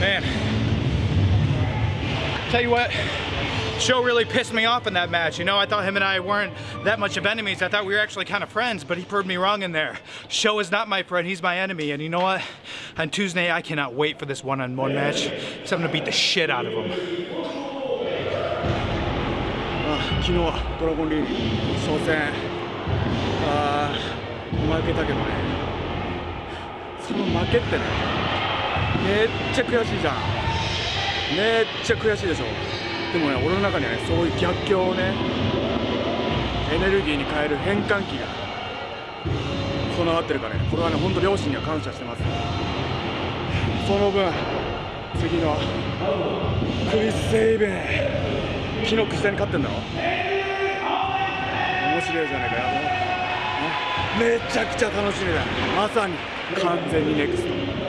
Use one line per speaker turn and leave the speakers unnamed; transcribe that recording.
Man. Tell you what, Show really pissed me off in that match. You know, I thought him and I weren't that much of enemies. I thought we were actually kind of friends, but he proved me wrong in there. Show is not my friend, he's my enemy. And you know what? On Tuesday, I cannot wait for this one-on-one -on -one match. So I'm gonna beat the shit out of him.
あ昨日ドラゴンリーグ初戦あ負けたけどねその負けってね めっちゃ悔しいじゃん。めっちゃ悔しいでしょ。でもね俺の中にはねそういう逆境をねエネルギーに変える変換器が備わってるからね。これはね本当両親には感謝してます。その分次のクリス・セイベン昨日下に勝ってんだろ。面白いじゃないかよ。めちゃくちゃ楽しみだ。まさに完全にネクスト。